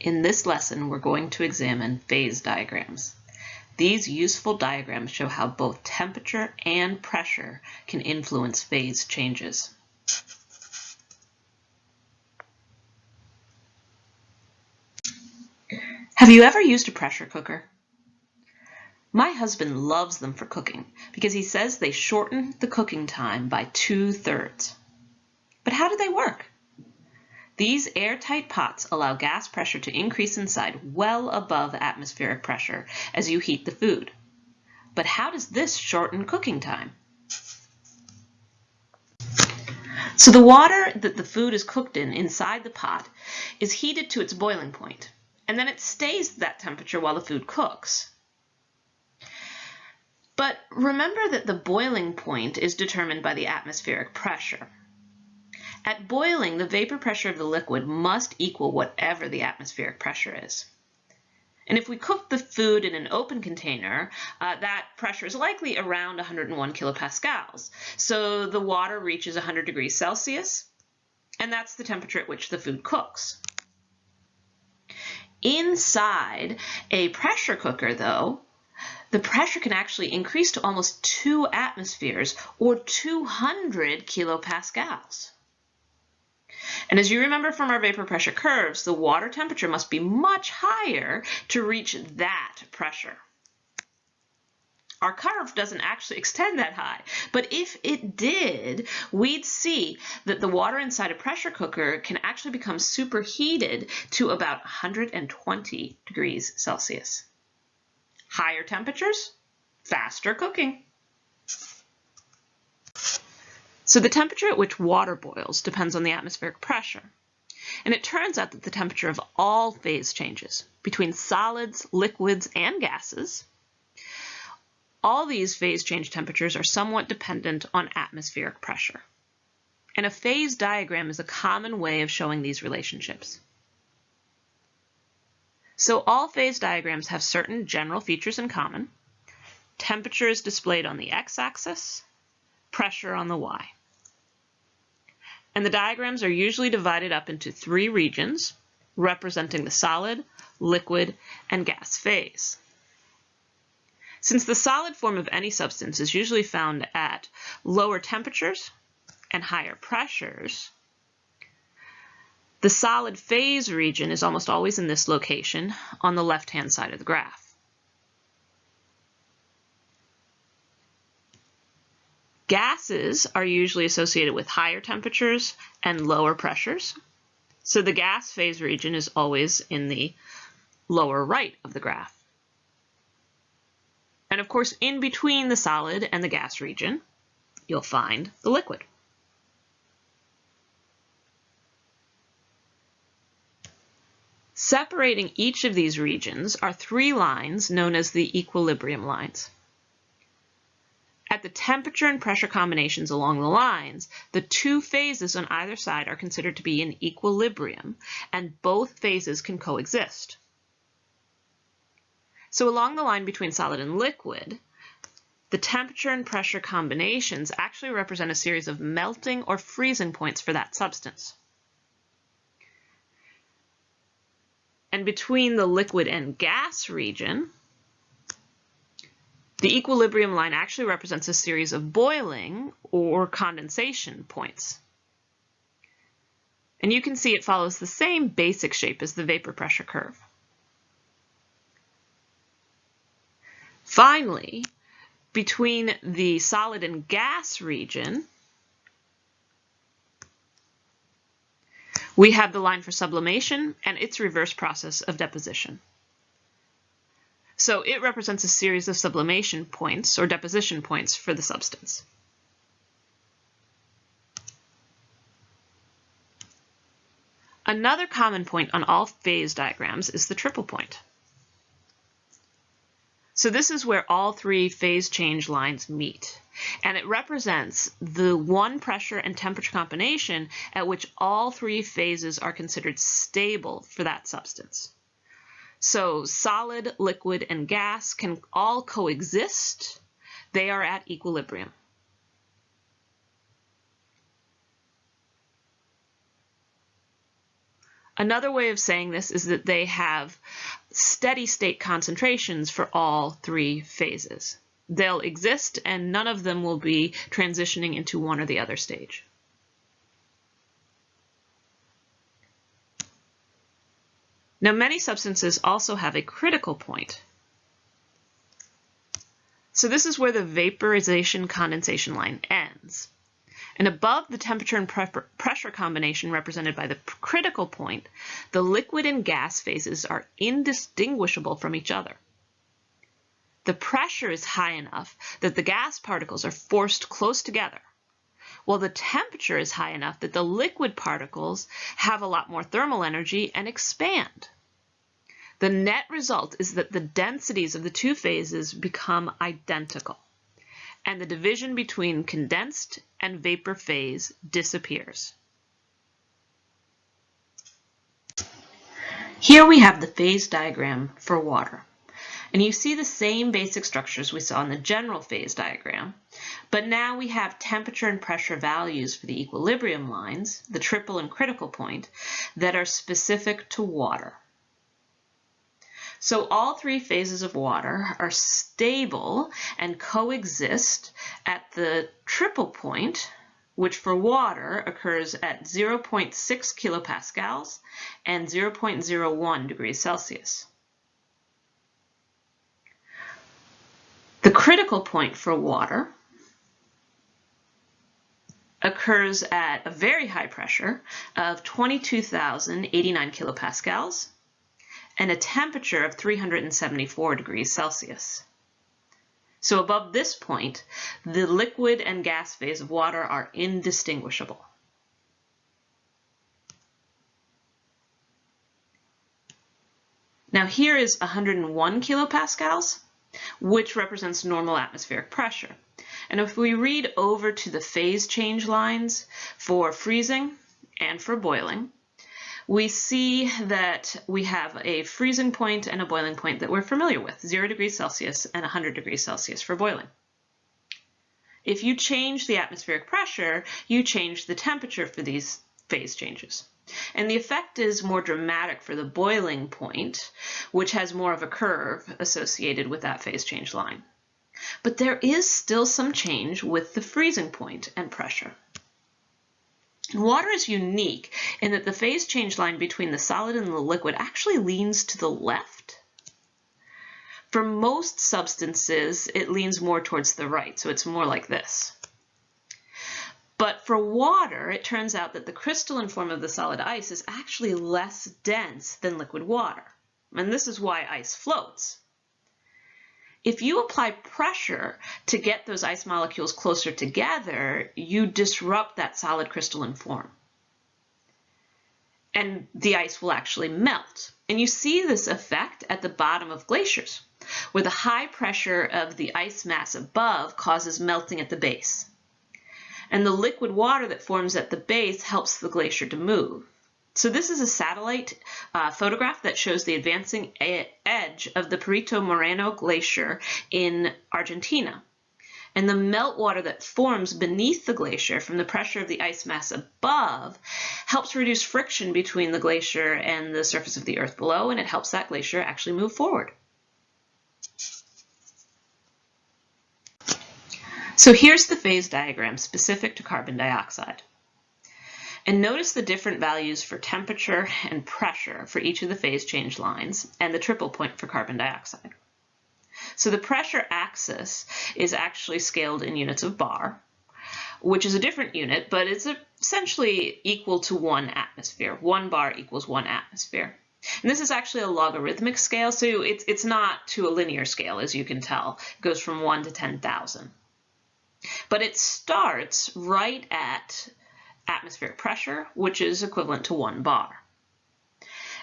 In this lesson, we're going to examine phase diagrams. These useful diagrams show how both temperature and pressure can influence phase changes. Have you ever used a pressure cooker? My husband loves them for cooking because he says they shorten the cooking time by two-thirds. But how do they work? These airtight pots allow gas pressure to increase inside well above atmospheric pressure as you heat the food. But how does this shorten cooking time? So the water that the food is cooked in inside the pot is heated to its boiling point, and then it stays at that temperature while the food cooks. But remember that the boiling point is determined by the atmospheric pressure. At boiling, the vapor pressure of the liquid must equal whatever the atmospheric pressure is. And if we cook the food in an open container, uh, that pressure is likely around 101 kilopascals. So the water reaches 100 degrees Celsius, and that's the temperature at which the food cooks. Inside a pressure cooker, though, the pressure can actually increase to almost 2 atmospheres or 200 kilopascals. And as you remember from our vapor pressure curves, the water temperature must be much higher to reach that pressure. Our curve doesn't actually extend that high, but if it did, we'd see that the water inside a pressure cooker can actually become superheated to about 120 degrees Celsius. Higher temperatures, faster cooking. So the temperature at which water boils depends on the atmospheric pressure. And it turns out that the temperature of all phase changes between solids, liquids, and gases, all these phase change temperatures are somewhat dependent on atmospheric pressure. And a phase diagram is a common way of showing these relationships. So all phase diagrams have certain general features in common. Temperature is displayed on the x-axis, pressure on the y. And the diagrams are usually divided up into three regions representing the solid, liquid, and gas phase. Since the solid form of any substance is usually found at lower temperatures and higher pressures, the solid phase region is almost always in this location on the left-hand side of the graph. Gases are usually associated with higher temperatures and lower pressures. So the gas phase region is always in the lower right of the graph. And of course, in between the solid and the gas region, you'll find the liquid. Separating each of these regions are three lines known as the equilibrium lines. At the temperature and pressure combinations along the lines, the two phases on either side are considered to be in equilibrium, and both phases can coexist. So along the line between solid and liquid, the temperature and pressure combinations actually represent a series of melting or freezing points for that substance. And between the liquid and gas region, the equilibrium line actually represents a series of boiling or condensation points. And you can see it follows the same basic shape as the vapor pressure curve. Finally, between the solid and gas region, we have the line for sublimation and its reverse process of deposition. So it represents a series of sublimation points or deposition points for the substance. Another common point on all phase diagrams is the triple point. So this is where all three phase change lines meet. And it represents the one pressure and temperature combination at which all three phases are considered stable for that substance. So solid, liquid, and gas can all coexist. They are at equilibrium. Another way of saying this is that they have steady state concentrations for all three phases. They'll exist and none of them will be transitioning into one or the other stage. Now many substances also have a critical point. So this is where the vaporization condensation line ends. And above the temperature and pressure combination represented by the critical point, the liquid and gas phases are indistinguishable from each other. The pressure is high enough that the gas particles are forced close together, while the temperature is high enough that the liquid particles have a lot more thermal energy and expand. The net result is that the densities of the two phases become identical and the division between condensed and vapor phase disappears. Here we have the phase diagram for water. And you see the same basic structures we saw in the general phase diagram, but now we have temperature and pressure values for the equilibrium lines, the triple and critical point, that are specific to water. So all three phases of water are stable and coexist at the triple point, which for water occurs at 0.6 kilopascals and 0.01 degrees Celsius. The critical point for water occurs at a very high pressure of 22,089 kilopascals and a temperature of 374 degrees Celsius. So above this point, the liquid and gas phase of water are indistinguishable. Now here is 101 kilopascals, which represents normal atmospheric pressure. And if we read over to the phase change lines for freezing and for boiling, we see that we have a freezing point and a boiling point that we're familiar with, 0 degrees Celsius and 100 degrees Celsius for boiling. If you change the atmospheric pressure, you change the temperature for these phase changes. And the effect is more dramatic for the boiling point, which has more of a curve associated with that phase change line. But there is still some change with the freezing point and pressure. Water is unique in that the phase change line between the solid and the liquid actually leans to the left. For most substances, it leans more towards the right, so it's more like this. But for water, it turns out that the crystalline form of the solid ice is actually less dense than liquid water. And this is why ice floats. If you apply pressure to get those ice molecules closer together, you disrupt that solid crystalline form. And the ice will actually melt. And you see this effect at the bottom of glaciers, where the high pressure of the ice mass above causes melting at the base. And the liquid water that forms at the base helps the glacier to move. So this is a satellite uh, photograph that shows the advancing edge of the Perito Moreno Glacier in Argentina. And the meltwater that forms beneath the glacier from the pressure of the ice mass above helps reduce friction between the glacier and the surface of the earth below, and it helps that glacier actually move forward. So here's the phase diagram specific to carbon dioxide. And notice the different values for temperature and pressure for each of the phase change lines and the triple point for carbon dioxide. So the pressure axis is actually scaled in units of bar, which is a different unit, but it's essentially equal to one atmosphere. One bar equals one atmosphere. And this is actually a logarithmic scale, so it's, it's not to a linear scale, as you can tell. It goes from 1 to 10,000. But it starts right at atmospheric pressure, which is equivalent to one bar.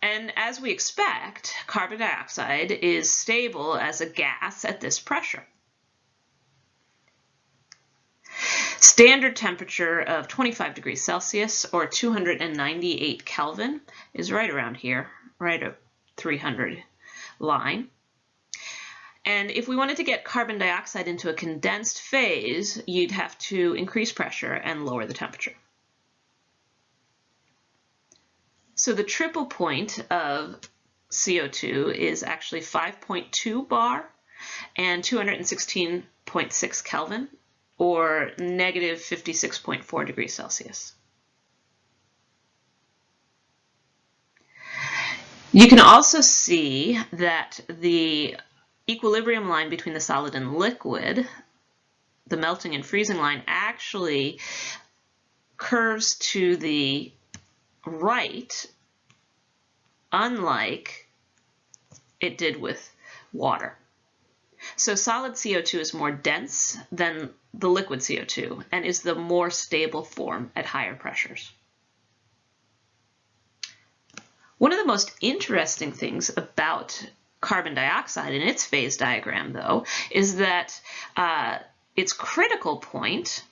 And as we expect, carbon dioxide is stable as a gas at this pressure. Standard temperature of 25 degrees Celsius or 298 Kelvin is right around here, right at 300 line. And if we wanted to get carbon dioxide into a condensed phase, you'd have to increase pressure and lower the temperature. So the triple point of CO2 is actually 5.2 bar and 216.6 Kelvin, or negative 56.4 degrees Celsius. You can also see that the equilibrium line between the solid and liquid, the melting and freezing line, actually curves to the right, unlike it did with water. So solid CO2 is more dense than the liquid CO2 and is the more stable form at higher pressures. One of the most interesting things about carbon dioxide in its phase diagram, though, is that uh, its critical point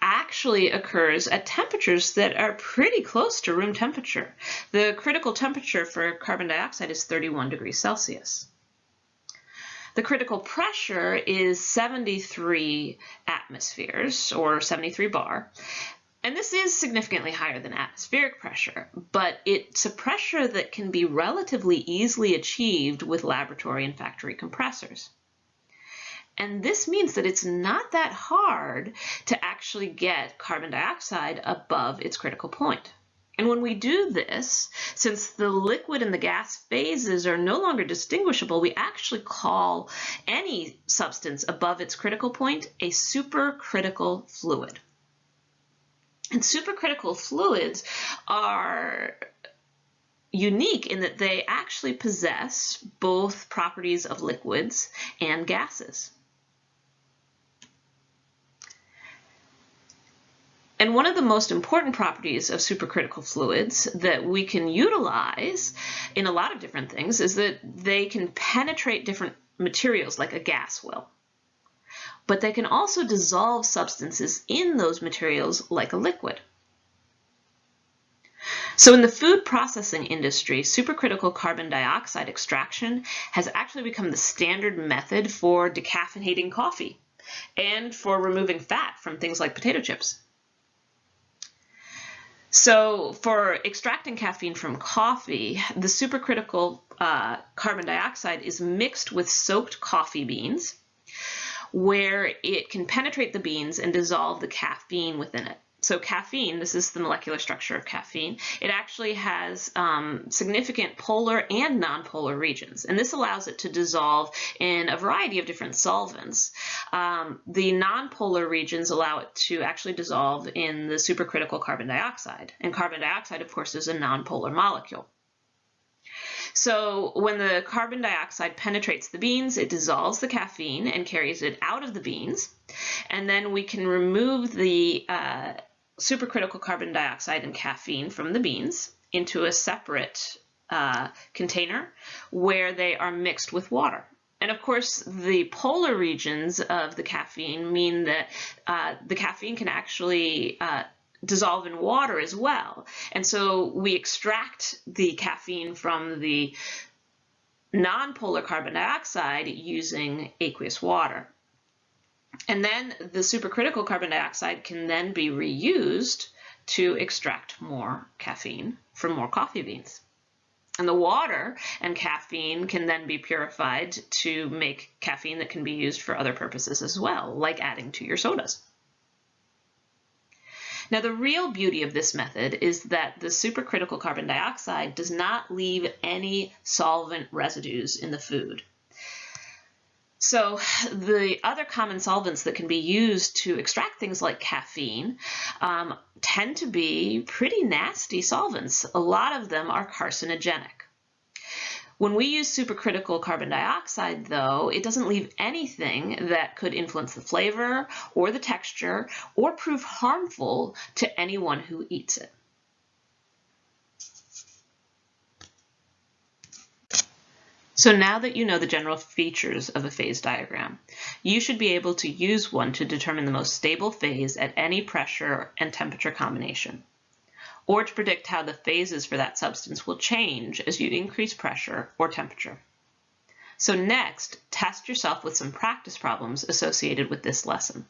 actually occurs at temperatures that are pretty close to room temperature. The critical temperature for carbon dioxide is 31 degrees Celsius. The critical pressure is 73 atmospheres, or 73 bar, and this is significantly higher than atmospheric pressure, but it's a pressure that can be relatively easily achieved with laboratory and factory compressors. And this means that it's not that hard to actually get carbon dioxide above its critical point. And when we do this, since the liquid and the gas phases are no longer distinguishable, we actually call any substance above its critical point a supercritical fluid. And supercritical fluids are unique in that they actually possess both properties of liquids and gases. And one of the most important properties of supercritical fluids that we can utilize in a lot of different things is that they can penetrate different materials like a gas will but they can also dissolve substances in those materials like a liquid. So in the food processing industry, supercritical carbon dioxide extraction has actually become the standard method for decaffeinating coffee and for removing fat from things like potato chips. So for extracting caffeine from coffee, the supercritical uh, carbon dioxide is mixed with soaked coffee beans where it can penetrate the beans and dissolve the caffeine within it. So caffeine, this is the molecular structure of caffeine, it actually has um, significant polar and nonpolar regions, and this allows it to dissolve in a variety of different solvents. Um, the nonpolar regions allow it to actually dissolve in the supercritical carbon dioxide, and carbon dioxide, of course, is a nonpolar molecule. So when the carbon dioxide penetrates the beans, it dissolves the caffeine and carries it out of the beans. And then we can remove the uh, supercritical carbon dioxide and caffeine from the beans into a separate uh, container where they are mixed with water. And of course, the polar regions of the caffeine mean that uh, the caffeine can actually uh, dissolve in water as well. And so we extract the caffeine from the nonpolar carbon dioxide using aqueous water. And then the supercritical carbon dioxide can then be reused to extract more caffeine from more coffee beans. And the water and caffeine can then be purified to make caffeine that can be used for other purposes as well, like adding to your sodas. Now the real beauty of this method is that the supercritical carbon dioxide does not leave any solvent residues in the food. So the other common solvents that can be used to extract things like caffeine um, tend to be pretty nasty solvents. A lot of them are carcinogenic. When we use supercritical carbon dioxide, though, it doesn't leave anything that could influence the flavor or the texture or prove harmful to anyone who eats it. So now that you know the general features of a phase diagram, you should be able to use one to determine the most stable phase at any pressure and temperature combination or to predict how the phases for that substance will change as you increase pressure or temperature. So next, test yourself with some practice problems associated with this lesson.